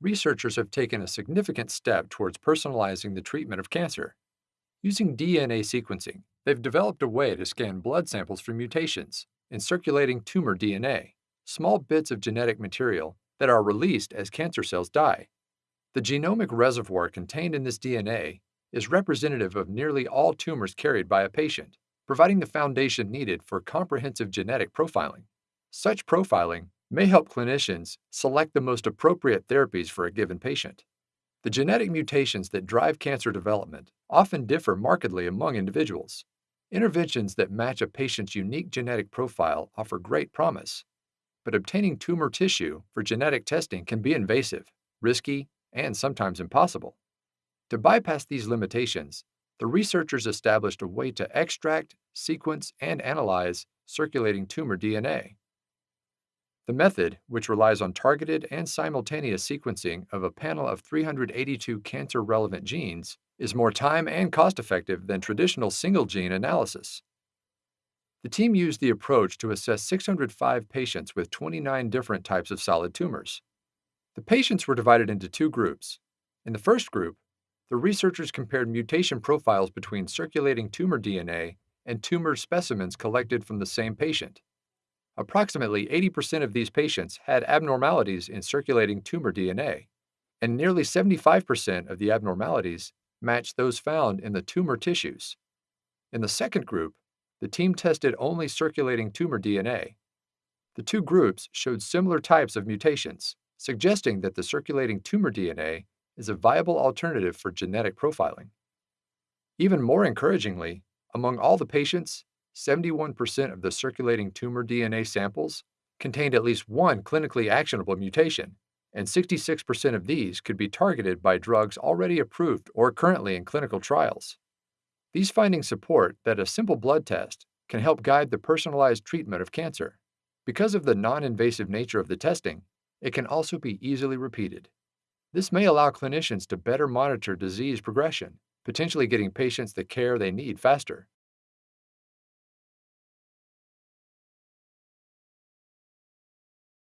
researchers have taken a significant step towards personalizing the treatment of cancer. Using DNA sequencing, they've developed a way to scan blood samples for mutations in circulating tumor DNA, small bits of genetic material that are released as cancer cells die. The genomic reservoir contained in this DNA is representative of nearly all tumors carried by a patient, providing the foundation needed for comprehensive genetic profiling. Such profiling may help clinicians select the most appropriate therapies for a given patient. The genetic mutations that drive cancer development often differ markedly among individuals. Interventions that match a patient's unique genetic profile offer great promise, but obtaining tumor tissue for genetic testing can be invasive, risky, and sometimes impossible. To bypass these limitations, the researchers established a way to extract, sequence, and analyze circulating tumor DNA. The method, which relies on targeted and simultaneous sequencing of a panel of 382 cancer-relevant genes, is more time and cost-effective than traditional single-gene analysis. The team used the approach to assess 605 patients with 29 different types of solid tumors. The patients were divided into two groups. In the first group, the researchers compared mutation profiles between circulating tumor DNA and tumor specimens collected from the same patient. Approximately 80% of these patients had abnormalities in circulating tumor DNA, and nearly 75% of the abnormalities matched those found in the tumor tissues. In the second group, the team tested only circulating tumor DNA. The two groups showed similar types of mutations, suggesting that the circulating tumor DNA is a viable alternative for genetic profiling. Even more encouragingly, among all the patients, 71% of the circulating tumor DNA samples contained at least one clinically actionable mutation, and 66% of these could be targeted by drugs already approved or currently in clinical trials. These findings support that a simple blood test can help guide the personalized treatment of cancer. Because of the non-invasive nature of the testing, it can also be easily repeated. This may allow clinicians to better monitor disease progression, potentially getting patients the care they need faster.